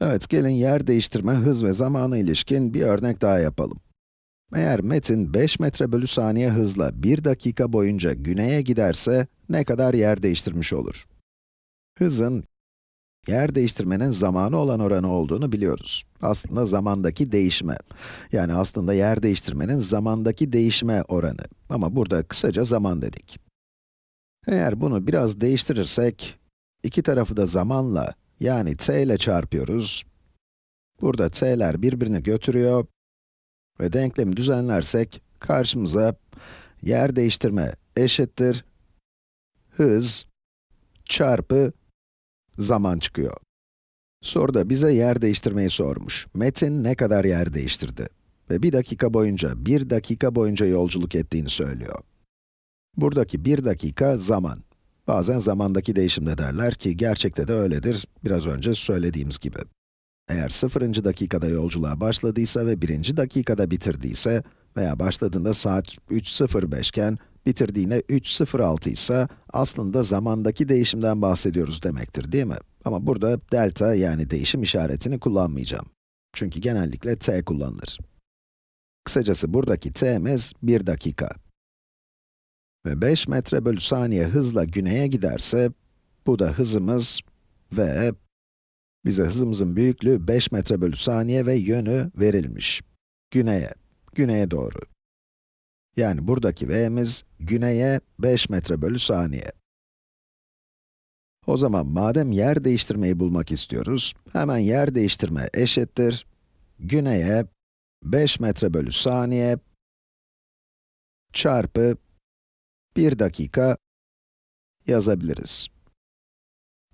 Evet, gelin yer değiştirme, hız ve zamana ilişkin bir örnek daha yapalım. Eğer Metin 5 metre bölü saniye hızla 1 dakika boyunca güneye giderse ne kadar yer değiştirmiş olur? Hızın, yer değiştirmenin zamanı olan oranı olduğunu biliyoruz. Aslında zamandaki değişme. Yani aslında yer değiştirmenin zamandaki değişme oranı. Ama burada kısaca zaman dedik. Eğer bunu biraz değiştirirsek, iki tarafı da zamanla, yani t ile çarpıyoruz. Burada t'ler birbirini götürüyor ve denklemi düzenlersek karşımıza yer değiştirme eşittir hız çarpı zaman çıkıyor. Soruda bize yer değiştirmeyi sormuş. Metin ne kadar yer değiştirdi? Ve bir dakika boyunca, bir dakika boyunca yolculuk ettiğini söylüyor. Buradaki bir dakika zaman. Bazen zamandaki değişimde derler ki gerçekte de öyledir, biraz önce söylediğimiz gibi. Eğer 0. dakikada yolculuğa başladıysa ve 1. dakikada bitirdiyse veya başladığında saat 3.05 iken bitirdiğinde 3.06 ise aslında zamandaki değişimden bahsediyoruz demektir değil mi? Ama burada delta yani değişim işaretini kullanmayacağım. Çünkü genellikle t kullanılır. Kısacası buradaki t'miz 1 dakika. Ve 5 metre bölü saniye hızla güneye giderse, bu da hızımız ve bize hızımızın büyüklüğü 5 metre bölü saniye ve yönü verilmiş. Güneye, güneye doğru. Yani buradaki v'miz güneye 5 metre bölü saniye. O zaman madem yer değiştirmeyi bulmak istiyoruz, hemen yer değiştirme eşittir güneye 5 metre bölü saniye çarpı 1 dakika yazabiliriz.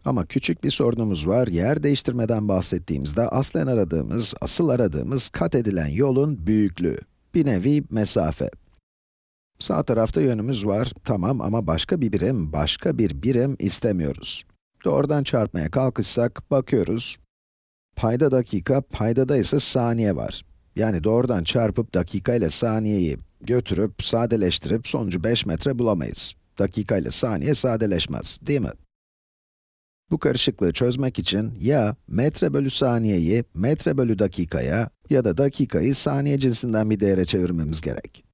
Ama küçük bir sorunumuz var. Yer değiştirmeden bahsettiğimizde aslen aradığımız, asıl aradığımız kat edilen yolun büyüklüğü. Bir nevi mesafe. Sağ tarafta yönümüz var, tamam ama başka bir birim, başka bir birim istemiyoruz. Doğrudan çarpmaya kalkışsak, bakıyoruz. Payda dakika, paydada ise saniye var. Yani doğrudan çarpıp dakika ile saniyeyi götürüp, sadeleştirip sonucu 5 metre bulamayız. Dakika ile saniye sadeleşmez, değil mi? Bu karışıklığı çözmek için ya metre bölü saniyeyi metre bölü dakikaya ya da dakikayı saniye cinsinden bir değere çevirmemiz gerek.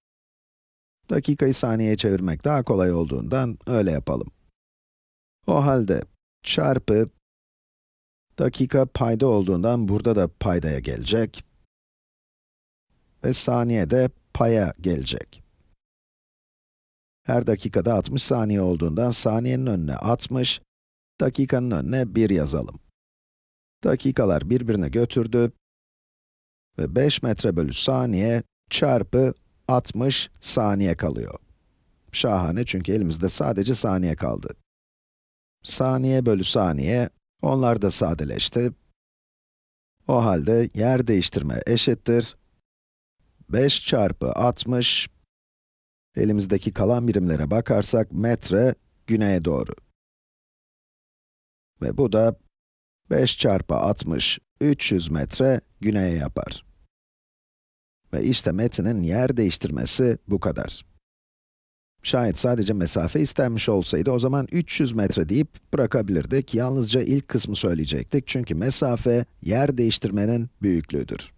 Dakikayı saniyeye çevirmek daha kolay olduğundan öyle yapalım. O halde çarpı dakika payda olduğundan burada da paydaya gelecek ve saniye de paya gelecek. Her dakikada 60 saniye olduğundan saniyenin önüne 60, dakikanın önüne 1 yazalım. Dakikalar birbirine götürdü ve 5 metre bölü saniye çarpı 60 saniye kalıyor. Şahane çünkü elimizde sadece saniye kaldı. Saniye bölü saniye, onlar da sadeleşti. O halde yer değiştirme eşittir. 5 çarpı 60, elimizdeki kalan birimlere bakarsak metre güneye doğru. Ve bu da 5 çarpı 60, 300 metre güneye yapar. Ve işte metinin yer değiştirmesi bu kadar. Şayet sadece mesafe istenmiş olsaydı o zaman 300 metre deyip bırakabilirdik. Yalnızca ilk kısmı söyleyecektik çünkü mesafe yer değiştirmenin büyüklüğüdür.